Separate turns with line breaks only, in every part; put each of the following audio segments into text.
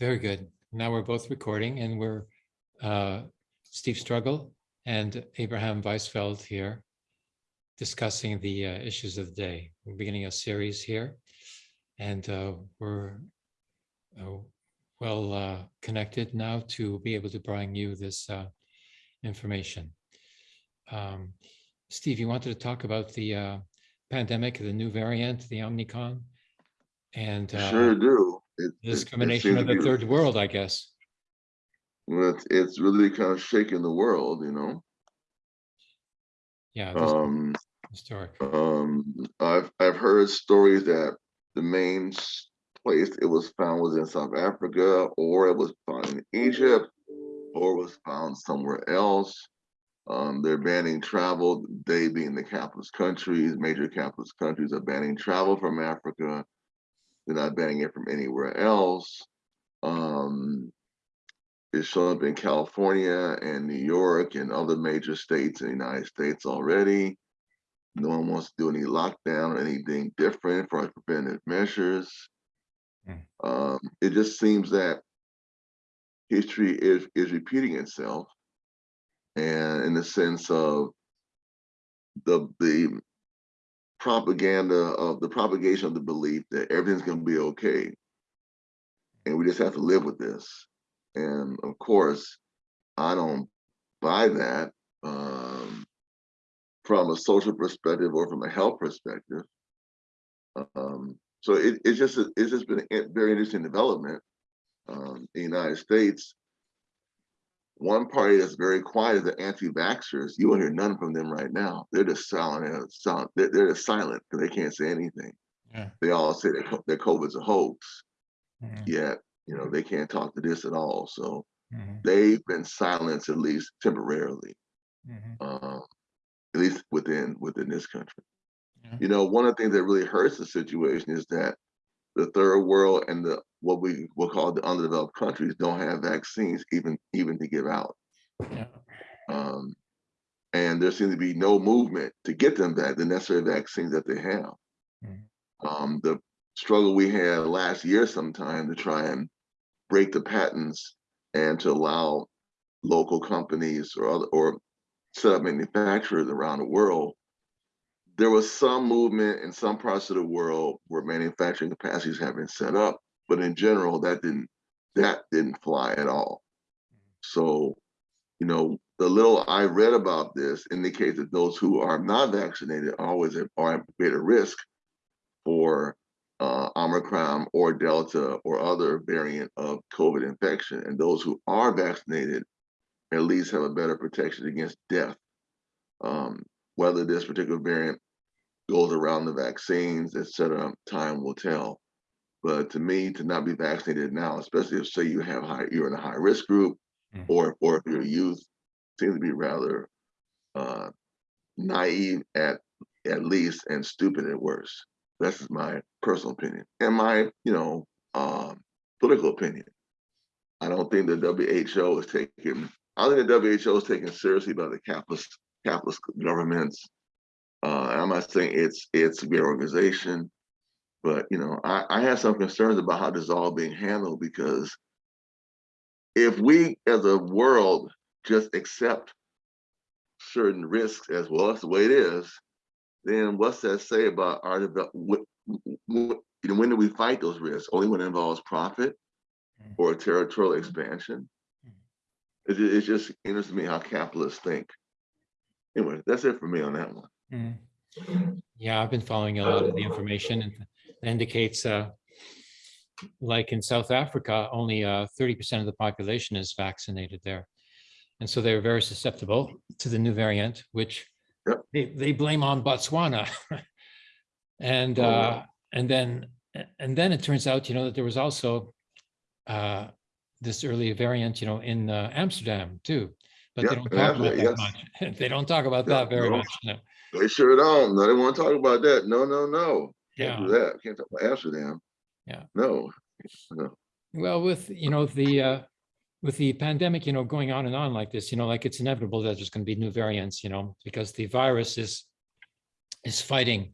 Very good. Now we're both recording and we're uh, Steve Struggle and Abraham Weisfeld here discussing the uh, issues of the day. We're beginning a series here and uh, we're uh, well uh, connected now to be able to bring you this uh, information. Um, Steve, you wanted to talk about the pandemic, the new variant, the Omicron, and
Sure do. It- it- it
discrimination of the
be-
third world, I guess.
It's, it's really kind of shaking the world, you know.
Yeah,
Um,
historic.
um, I've I've heard stories that the main place it was found was in South Africa, or it was found in Egypt, or was found somewhere else. Um, they're banning travel. They being the capitalist countries, major capitalist countries are banning travel from Africa. They're not banning it from anywhere else. Um, it's shown up in California and New York and other major states in the United States already. No one wants to do any lockdown or anything different for preventive measures.
Hmm.
Um, it just seems that history is is repeating itself, and in the sense of the the propaganda of the propagation of the belief that everything's going to be okay, and we just have to live with this. And of course, I don't buy that um, from a social perspective or from a health perspective. Um, so it, it's just it's just been a very interesting development um, in the United States. One party that's very quiet is the anti-vaxxers. You won't hear none from them right now. They're just silent. silent. They're, they're just silent because they can't say anything.
Yeah.
They all say that that COVID's a hoax.
Mhm,
Yet, you know, they can't talk to this at all. So
mhm,
they've been silenced at least temporarily,
mhm.
um, at least within within this country.
Yeah.
You know, one of the things that really hurts the situation is that the third world and the what we will call the underdeveloped countries don't have vaccines even even to give out.
Yeah.
Um, and there seems to be no movement to get them back the necessary vaccines that they have.
Mhm.
Um, the struggle we had last year sometime to try and break the patents and to allow local companies or other, or set up manufacturers around the world. There was some movement in some parts of the world where manufacturing capacities have been set up, but in general, that didn't that didn't fly at all. So, you know, the little I read about this indicates that those who are not vaccinated are always at, are at greater risk for uh, Omicron or Delta or other variant of COVID infection. And those who are vaccinated at least have a better protection against death. Um, whether this particular variant goes around the vaccines, et cetera, time will tell. But to me, to not be vaccinated now, especially if say you have high, you're in a high risk group,
Mm.
or or if you're a youth, seems to be rather uh, naive at at least and stupid at worst. That's just my personal opinion and my you know um, political opinion. I don't think the WHO is taking. I think the WHO is taken seriously by the capitalist capitalist governments. Uh, I'm not saying it's it's a great organization, but you know I, I have some concerns about how this is all being handled because if we as a world just accept certain risks as well that's the way it is, then what's that say about our develop? What, what, you know, when do we fight those risks? Only when it involves profit
Mm.
or territorial expansion.
Mm.
It, it just interests me how capitalists think. Anyway, that's it for me on that one.
Mhm. Yeah, I've been following a lot of the information and indicates, uh, like in South Africa, only uh, 30% of the population is vaccinated there. And so they're very susceptible to the new variant, which
Yep.
they, they blame on Botswana. And,
Oh, wow.
uh, and then, and then it turns out, you know, that there was also uh, this early variant, you know, in uh, Amsterdam too. But they don't talk about that much. They don't talk about
Yeah,
that very
no.
much. no.
They sure don't. No, they want to talk about that. No, no, no. Can't do
Yeah.
that. Can't talk about Amsterdam.
Yeah.
No. No.
Well, with, you know, the, uh, with the pandemic, you know, going on and on like this, you know, like it's inevitable that there's going to be new variants, you know, because the virus is, is fighting.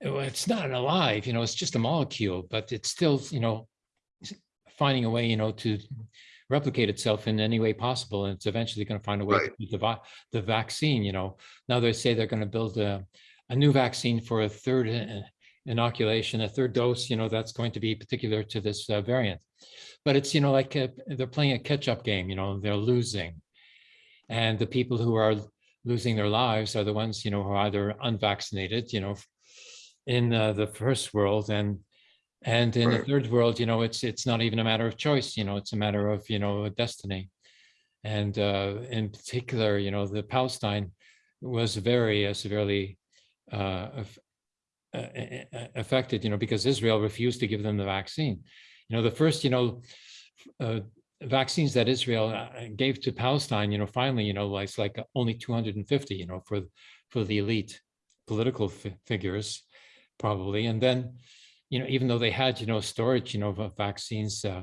It's not alive, you know, it's just a molecule, but it's still, you know, finding a way, you know, to replicate itself in any way possible, and it's eventually going to find a way to
Right.
do the, the vaccine, you know. Now they say they're going to build a, a new vaccine for a third uh, inoculation, a third dose, you know, that's going to be particular to this uh, variant. But it's, you know, like uh, they're playing a catch-up game, you know, they're losing. And the people who are losing their lives are the ones, you know, who are either unvaccinated, you know, in uh, the first world and and in the third world, you know, it's it's not even a matter of choice, you know, it's a matter of, you know, destiny. And uh, in particular, you know, the Palestine was very uh, severely affected, you know, because Israel refused to give them the vaccine. You know, the first, you know, uh, vaccines that Israel uh, gave to Palestine, you know, finally, you know, like it's like only 250, you know, for for the elite political fi- figures, probably. And then, you know, even though they had, you know, storage, you know, of vaccines, uh,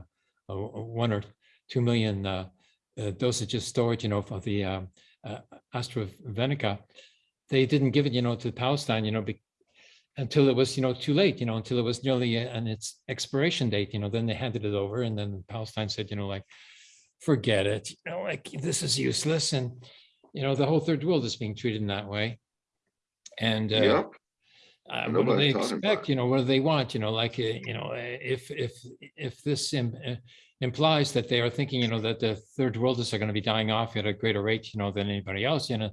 uh, one or two million uh, uh, dosages storage, you know, of the uh, uh, AstraZeneca, they didn't give it, you know, to Palestine, you know, be, until it was, you know, too late, you know, until it was nearly uh, on its expiration date, you know, then they handed it over and then Palestine said, you know, like, forget it, you know, like this is useless. And, you know, the whole third world is being treated in that way. And uh,
Yep,
uh, what do they
Nobody's talking about
expect, you know, what do they want, you know, like, uh, you know, uh, if, if, if this im- uh, implies that they are thinking, you know, that the third worlders are going to be dying off at a greater rate, you know, than anybody else, you know,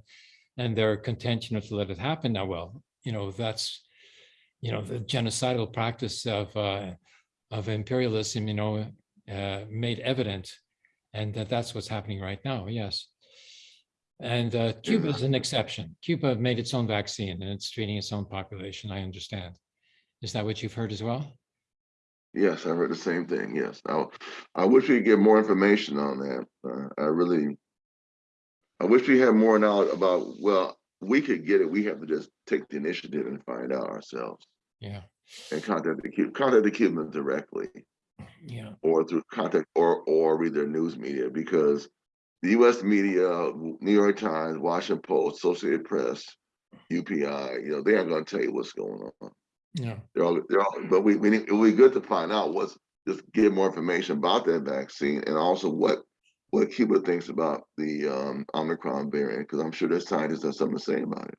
and they're content, to let it happen now, well, you know, that's, you know, the genocidal practice of, uh, of imperialism, you know, uh, made evident. And that that's what's happening right now, yes. And uh, Cuba is an exception. Cuba made its own vaccine and it's treating its own population, I understand. Is that what you've heard as well?
yes, I heard the same thing, yes. I, I wish we could get more information on that. Uh, I really, I wish we had more knowledge about, well, we could get it, we have to just take the initiative and find out ourselves.
Yeah,
And contact the Cuban, contact the Cubans directly.
yeah,
or through contact or or read their news media because the U.S. media, New York Times, Washington Post, Associated Press, UPI, you know, they aren't going to tell you what's going on.
yeah,
They're all, they're all, but we we need, it would be good to find out what's just get more information about that vaccine and also what what Cuba thinks about the um, Omicron variant because I'm sure their scientists have something to say about it.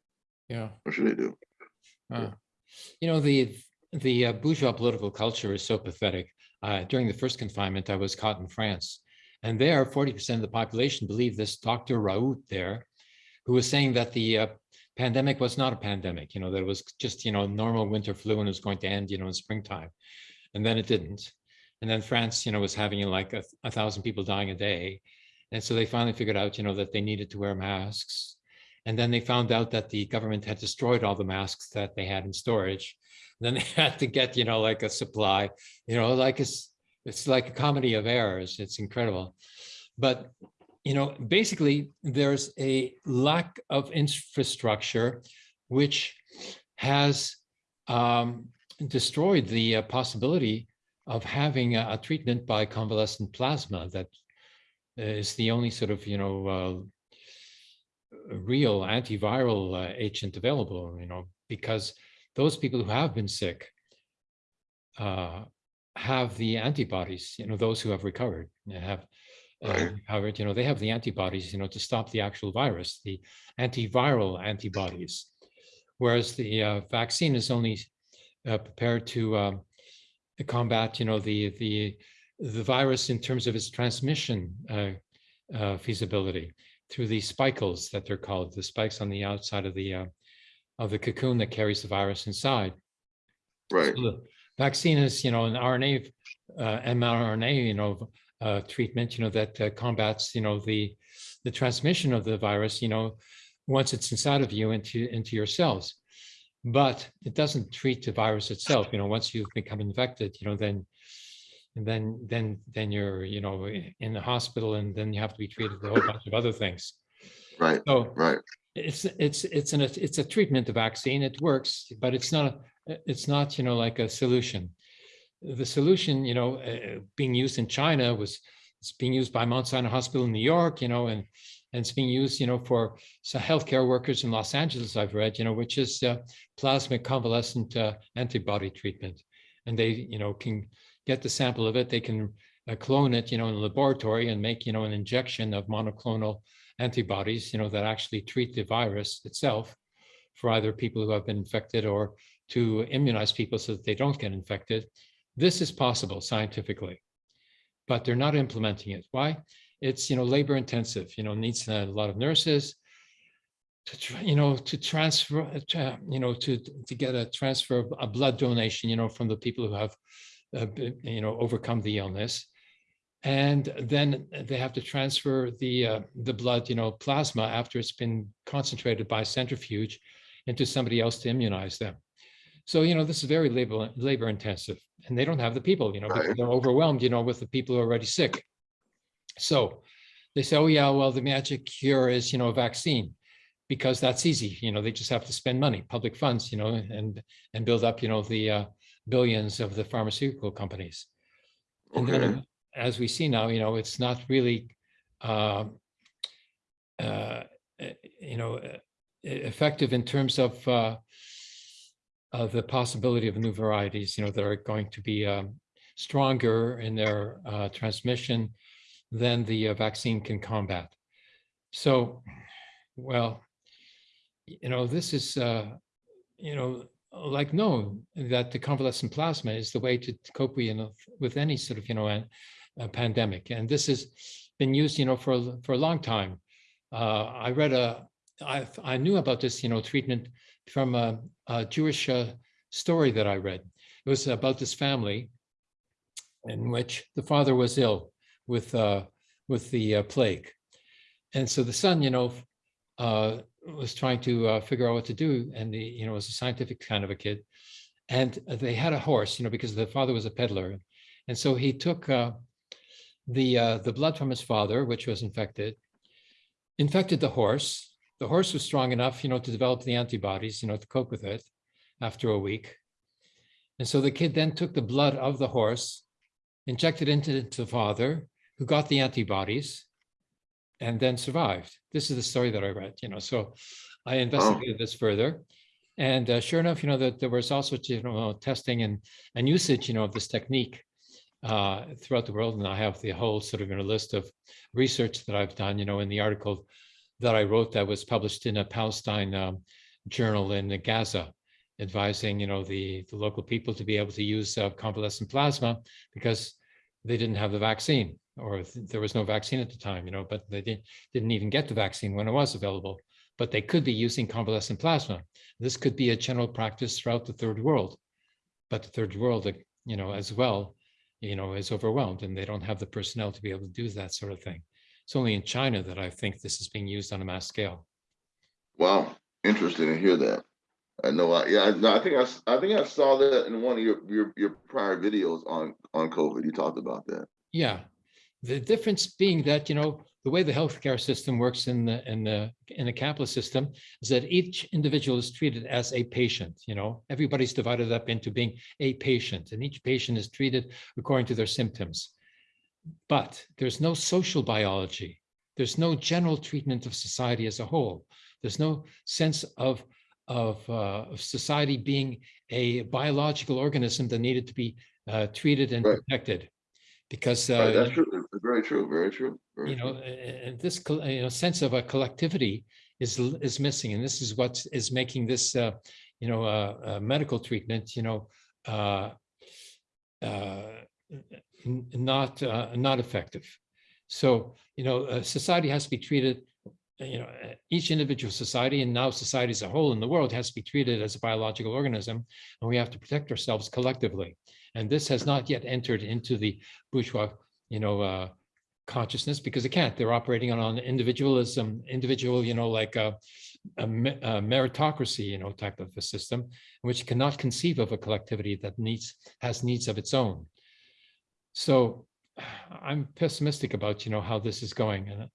yeah.
I'm sure they do.
Uh, You know, the, the uh, bourgeois political culture is so pathetic. Uh, During the first confinement, I was caught in France. And there, 40% of the population believed this Dr. Raoult there, who was saying that the uh, pandemic was not a pandemic, you know, that it was just, you know, normal winter flu and it was going to end, you know, in springtime. And then it didn't. And then France, you know, was having like a, a thousand people dying a day. And so they finally figured out, you know, that they needed to wear masks. And then they found out that the government had destroyed all the masks that they had in storage. And Then they had to get, you know, like a supply, you know, like it's, it's like a comedy of errors. It's incredible. But, you know, basically there's a lack of infrastructure which has um, destroyed the uh, possibility of having a, a treatment by convalescent plasma that is the only sort of, you know, uh, real antiviral uh, agent available, you know, because those people who have been sick uh, have the antibodies, you know, those who have recovered have uh, recovered, you know, they have the antibodies, you know, to stop the actual virus, the antiviral antibodies. Whereas the uh, vaccine is only uh, prepared to um, to combat, you know, the the the virus in terms of its transmission uh, uh, feasibility through the spikles that they're called, the spikes on the outside of the uh, of the cocoon that carries the virus inside.
Right.
So The vaccine is, you know, an RNA, uh, mRNA, you know, uh, treatment, you know, that uh, combats, you know, the the transmission of the virus, you know, once it's inside of you into into your cells. But it doesn't treat the virus itself. You know, once you've become infected, you know, then and then then then you're, you know, in the hospital, and then you have to be treated with a whole bunch of other things.
Right.
So
Right.
it's it's it's an it's a treatment, the vaccine. It works, but it's not a it's not you know like a solution. The solution, you know, uh, being used in China was it's being used by Mount Sinai Hospital in New York, you know, and and it's being used, you know, for so healthcare workers in Los Angeles. I've read, you know, which is uh, plasma convalescent uh, antibody treatment, and they, you know, can get the sample of it. They can uh, clone it, you know, in a laboratory and make, you know, an injection of monoclonal antibodies, you know, that actually treat the virus itself for either people who have been infected or to immunize people so that they don't get infected. This is possible scientifically, but they're not implementing it. Why? It's, you know, labor intensive, you know, needs a lot of nurses to, you know, to transfer, uh, to, you know, to, to get a transfer of a blood donation, you know, from the people who have, uh, you know, overcome the illness. And then they have to transfer the, uh, the blood, you know, plasma after it's been concentrated by centrifuge into somebody else to immunize them. So, you know, this is very labor, labor intensive and they don't have the people, you know,
Right.
they're overwhelmed, you know, with the people who are already sick. So they say, oh yeah, well, the magic cure is, you know, a vaccine because that's easy. You know, they just have to spend money, public funds, you know, and, and build up, you know, the uh, billions of the pharmaceutical companies. And
Okay,
then, as we see now, you know, it's not really, uh, eh, you know, effective in terms of uh, of the possibility of new varieties, you know, that are going to be um, stronger in their uh, transmission than the uh, vaccine can combat. So, well, you know, this is, uh, you know, like known that the convalescent plasma is the way to cope with, you know, with any sort of, you know, a, a pandemic. And this has been used, you know, for, for a long time. Uh, I read a, I, I knew about this, you know, treatment from a, a Jewish uh, story that I read. It was about this family in which the father was ill with, uh, with the uh, plague. And so the son, you know, uh, was trying to uh, figure out what to do. And the you know, was a scientific kind of a kid. And they had a horse, you know, because the father was a peddler. And so he took uh, the, uh, the blood from his father, which was infected, infected the horse. The horse was strong enough, you know, to develop the antibodies, you know, to cope with it after a week. And so the kid then took the blood of the horse, injected into into the father, who got the antibodies, and then survived. This is the story that I read, you know, so I investigated this further. And uh, sure enough, you know, that there was also, you know, testing and, and usage, you know, of this technique uh, throughout the world. And I have the whole sort of, you know, list of research that I've done, you know, in the article that I wrote that was published in a Palestine um, journal in Gaza, advising, you know, the, the local people to be able to use uh, convalescent plasma because they didn't have the vaccine or th- there was no vaccine at the time, you know, but they didn't, didn't even get the vaccine when it was available. But they could be using convalescent plasma. This could be a general practice throughout the third world. But the third world, you know, as well, you know, is overwhelmed and they don't have the personnel to be able to do that sort of thing. It's only in China that I think this is being used on a mass scale.
wow, interesting to hear that. I know, I, yeah, I, no, I think I, I think I saw that in one of your, your, your prior videos on, on COVID, you talked about that.
Yeah, the difference being that, you know, the way the healthcare system works in the, in the, in the capitalist system is that each individual is treated as a patient, you know, everybody's divided up into being a patient and each patient is treated according to their symptoms. But there's no social biology. There's no general treatment of society as a whole. There's no sense of, of, uh, of society being a biological organism that needed to be uh, treated and
Right.
protected. Because
Right,
uh,
that's true, very true, very true. very
you know,
true.
this, you know, sense of a collectivity is, is missing. And this is what is making this, uh, you know, uh, uh, medical treatment, you know, uh, uh, not, uh, not effective. So, you know, uh, society has to be treated, you know, each individual society and now society as a whole in the world has to be treated as a biological organism, and we have to protect ourselves collectively. And this has not yet entered into the bourgeois, you know, uh, consciousness because it can't. They're operating on an individualism, individual, you know, like a, a a meritocracy, you know, type of a system, which cannot conceive of a collectivity that needs has needs of its own. So I'm pessimistic about, you know, how this is going, and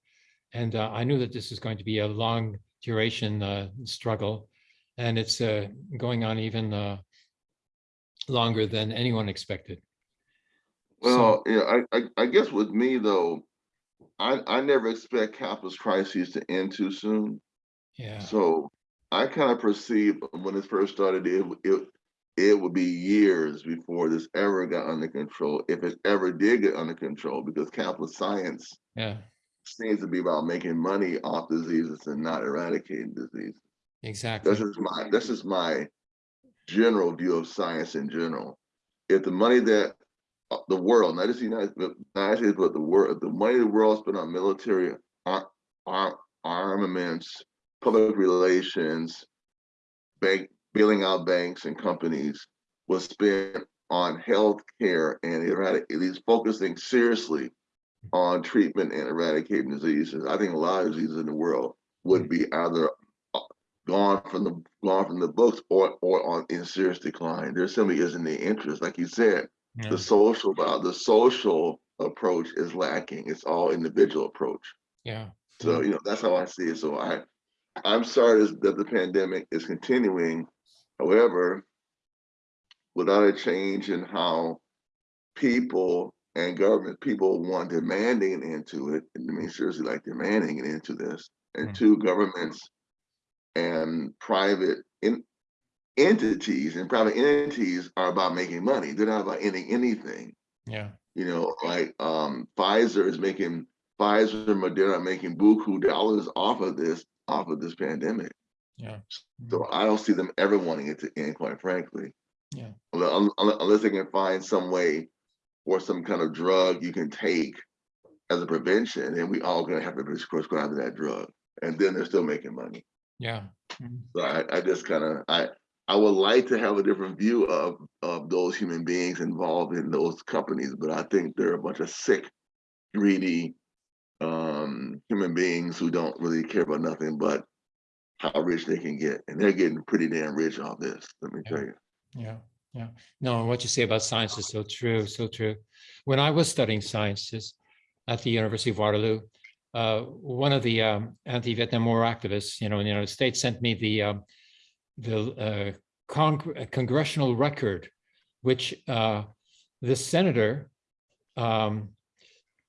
and uh, I knew that this is going to be a long duration uh, struggle, and it's uh, going on even uh, longer than anyone expected. So-
Well, yeah, I, I, I guess with me though, I, I never expect capitalist crises to end too soon.
Yeah.
So I kind of perceived when it first started, it, it, it would be years before this ever got under control, if it ever did get under control, because capitalist science
Yeah,
seems to be about making money off diseases and not eradicating disease.
exactly.
This is my, this is my general view of science in general. If the money that uh, the world, not just the United, States, but the world, the money the world spent on military ar- ar- armaments, public relations, bank, bailing out banks and companies was spent on health care and erratic, at least focusing seriously on treatment and eradicating diseases. I think a lot of diseases in the world would be either uh, gone from the gone from the books or or on in serious decline. There simply isn't the interest, like you said.
Yeah,
The social uh, the social approach is lacking. It's all individual approach.
yeah,
So you know that's how I see it. So I I'm sorry that that the pandemic is continuing. However, without a change in how people and government people want demanding into it, I mean seriously like demanding it into this, and
Mm.
two governments and private in, entities and private entities are about making money. They're not about ending anything.
yeah,
You know, like um Pfizer is making Pfizer and Moderna making buku dollars off of this off of this pandemic.
yeah.
So I don't see them ever wanting it to end, quite frankly.
Yeah.
Unless, they can find some way or some kind of drug you can take as a prevention, and we all gonna have to pres- prescribe that drug, and then they're still making money.
Yeah.
So I, I just kind of I I would like to have a different view of of those human beings involved in those companies, but I think they're a bunch of sick, greedy um human beings who don't really care about nothing but how rich they can get. And they're getting pretty damn rich off this, let me
Yeah.
tell you.
Yeah, yeah. No, what you say about science is so true, so true. When I was studying sciences at the University of Waterloo, uh, one of the um, anti-Vietnam War activists, you know, in the United States, sent me the um, the uh, con- uh, congressional record, which uh, the senator, um,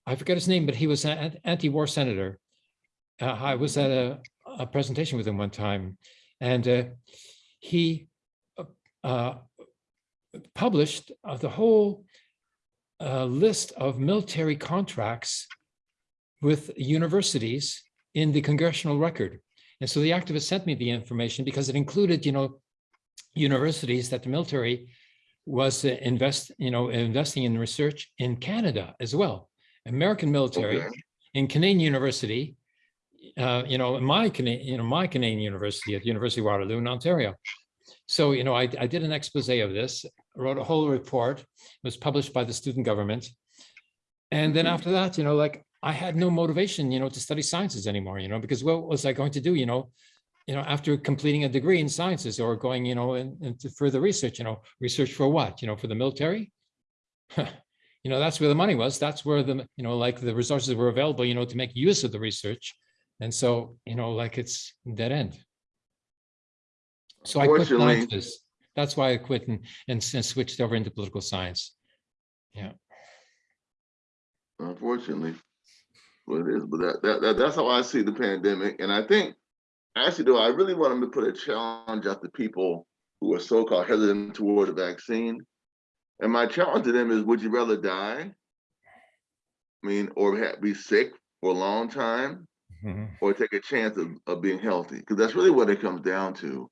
I forget his name, but he was an anti-war senator. Uh, I was at a, a presentation with him one time, and uh, he uh, published uh, the whole uh, list of military contracts with universities in the congressional record. And so the activist sent me the information because it included, you know, universities that the military was uh, invest, you know, investing in research in Canada as well. American military
Okay.
in Canadian University, uh, you know, my Canadian, you know, my Canadian university at the University of Waterloo in Ontario. So, you know, I, I did an expose of this, wrote a whole report, it was published by the student government. And then
Mhm.
after that, you know, like I had no motivation, you know, to study sciences anymore, you know, because what was I going to do, you know, you know, after completing a degree in sciences or going, you know, in- into further research, you know, research for what, you know, for the military? You know, that's where the money was. That's where the, you know, like the resources were available, you know, to make use of the research. And so, you know, like it's dead end. So I quit sciences. That's why I quit and, and and switched over into political science. Yeah.
Unfortunately. What it is, but that, that, that that's how I see the pandemic. And I think actually though, I really want to put a challenge at the people who are so-called hesitant toward the vaccine. And my challenge to them is, would you rather die? I mean, or be sick for a long time,
Mhm.
or take a chance of, of being healthy? Because that's really what it comes down to.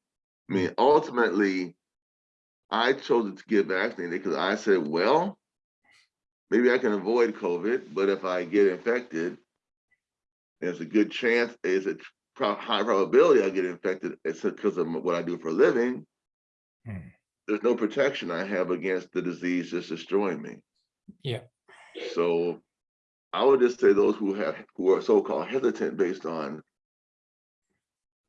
I mean, ultimately, I chose to get vaccinated because I said, well, maybe I can avoid COVID, but if I get infected, there's a good chance, it's a pro- high probability I get infected. It's because of what I do for a living.
Hmm.
There's no protection I have against the disease just destroying me.
Yeah.
So I would just say those who have, who are so-called hesitant based on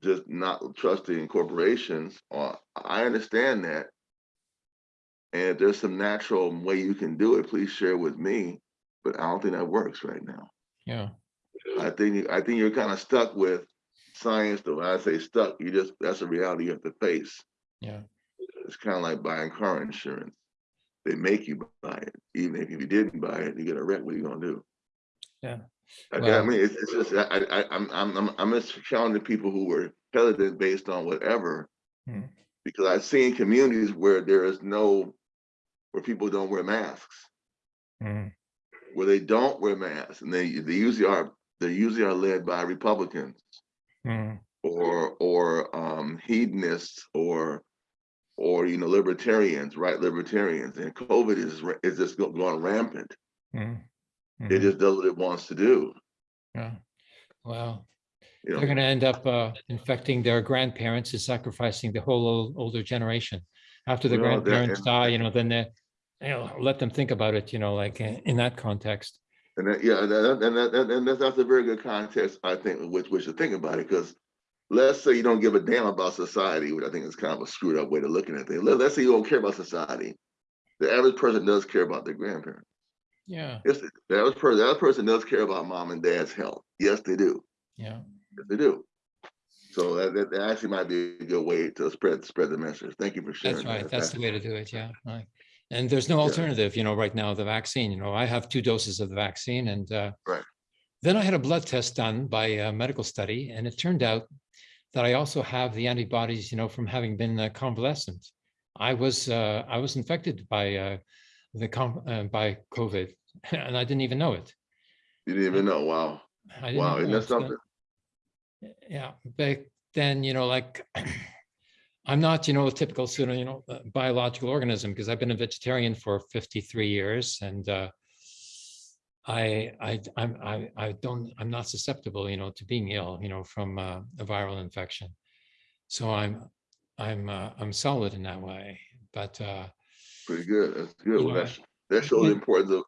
just not trusting corporations, or I understand that. And if there's some natural way you can do it, please share with me. But I don't think that works right now.
Yeah,
I think you- I think you're kind of stuck with science. Though when I say stuck, you just that's a reality you have to face.
yeah,
It's kind of like buying car insurance. They make you buy it, even if you didn't buy it, you get a wreck. What are you gonna do?
Yeah.
I, I mean, it's, it's just I, I I'm I'm I'm I'm just challenging people who were hesitant based on whatever.
Hmm.
Because I've seen communities where there is no, where people don't wear masks,
Mm,
where they don't wear masks, and they they usually are they usually are led by Republicans
mm,
or or um hedonists or or you know libertarians, right? Libertarians, and COVID is is just go- going rampant.
mm,
It
mhm,
just does what it wants to do.
yeah. Well,
You
they're gonna end up uh, infecting their grandparents and sacrificing the whole ol- older generation. After the
that-
grandparents
and-
die, you know, then they, you know, let them think about it, you know, like in that context.
And that, yeah, and that, and that, and that's, that's a very good context, I think, with which we should think about it, because let's say you don't give a damn about society, which I think is kind of a screwed up way to looking at things. Let- Let's say you don't care about society. The average person does care about their grandparents.
Yeah,
Yes, the average person, the average person does care about mom and dad's health. Yes, they do.
yeah.
Yes, they do. So that, that, that actually might be a good way to spread spread the message. Thank you for sharing.
That's right.
that.
That's the way to do it. Yeah. right. And there's no alternative, you know, right now, the vaccine, you know, I have two doses of the vaccine and uh,
Right.
then I had a blood test done by a medical study and it turned out that I also have the antibodies, you know, from having been uh, convalescent. I was uh, I was infected by uh, the uh, by COVID and I didn't even know it.
You didn't even know. Wow.
I didn't
Wow. Isn't
know
that. Something?
yeah, back then, you know, like I'm not, you know, a typical of, you know, uh, biological organism because I've been a vegetarian for 53 years and uh, I, I, I'm, I, I don't, I'm not susceptible, you know, to being ill, you know, from uh, a viral infection. So I'm, I'm, uh, I'm solid in that way. But uh,
Pretty good. That's good. Well,
Yeah.
that's, that shows the importance of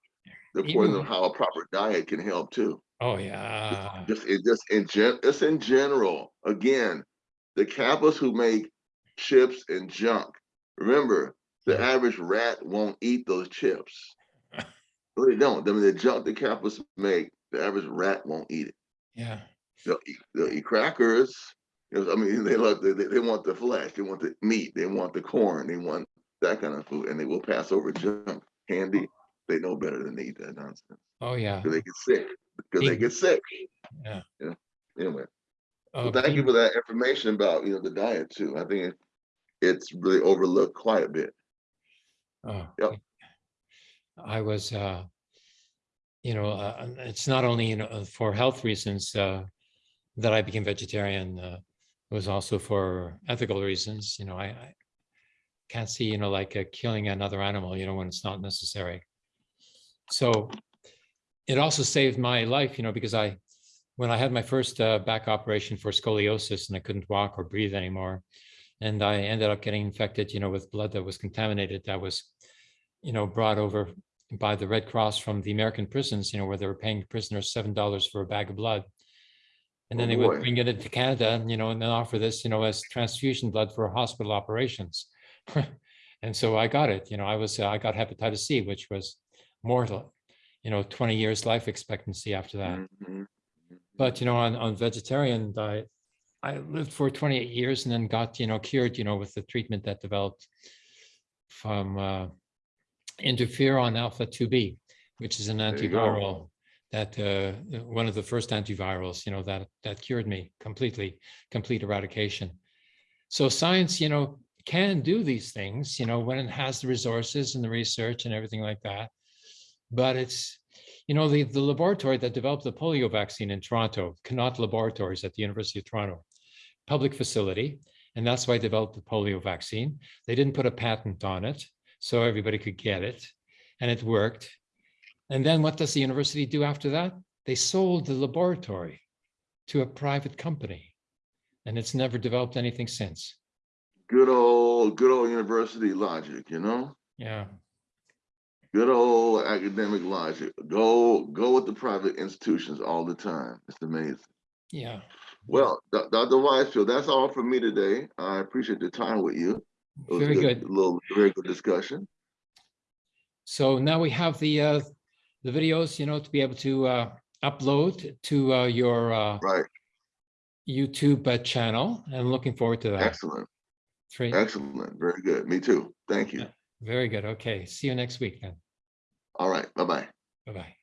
the importance of how a proper diet can help too.
oh yeah,
Just it just in gen it's in general. Again, the capitalists who make chips and junk. Remember, the average rat won't eat those chips. They don't. I mean, the junk the capitalists make, the average rat won't eat it.
yeah,
They'll eat, they'll eat crackers. I mean, they love they, they they want the flesh, they want the meat, they want the corn, they want that kind of food, and they will pass over junk, candy. They know better than to eat that nonsense
oh yeah.
because they get sick. Because they get sick.
Yeah.
Yeah. Anyway,
oh,
well, thank you for that information about you know the diet too. I think it's really overlooked quite a bit.
Oh,
Yep.
yeah. I was, uh, you know, uh, it's not only, you know, uh, for health reasons, uh, that I became vegetarian, uh, it was also for ethical reasons, you know, I, I can't see, you know, like uh, killing another animal, you know, when it's not necessary. So it also saved my life, you know, because I, when I had my first uh, back operation for scoliosis and I couldn't walk or breathe anymore, and I ended up getting infected, you know, with blood that was contaminated, that was, you know, brought over by the Red Cross from the American prisons, you know, where they were paying prisoners seven dollars for a bag of blood. And
Oh,
then they
boy.
would bring it into Canada, you know, and then offer this, you know, as transfusion blood for hospital operations. and so I got it. You know, I was uh, I got hepatitis C, which was mortal. You know, twenty years life expectancy after that.
Mhm.
But you know, on on vegetarian diet, I lived for 28 years and then got you know cured you know with the treatment that developed from uh, interferon alpha 2b, which is an antiviral that uh, one of the first antivirals you know that that cured me completely, complete eradication. So science, you know, can do these things, you know, when it has the resources and the research and everything like that. But it's you know, the, the laboratory that developed the polio vaccine in Toronto, Connaught Laboratories at the University of Toronto, public facility, and that's why I developed the polio vaccine. They didn't put a patent on it, so everybody could get it, and it worked. And then what does the university do after that? They sold the laboratory to a private company, and it's never developed anything since.
Good old, good old university logic, you know.
Yeah,
Good old academic logic. Go, go with the private institutions all the time. It's amazing.
yeah.
Well, Dr. Weisfeld, that's all from me today. I appreciate the time with you. It was
Very good.
A little, very good discussion.
So now we have the uh, the videos, you know, to be able to uh, upload to uh, your uh,
Right.
YouTube uh, channel. And looking forward to that.
Excellent.
Three.
Excellent. Very good. Me too. Thank you.
Very good. Okay. See you next week then.
All right. Bye-bye.
Bye bye.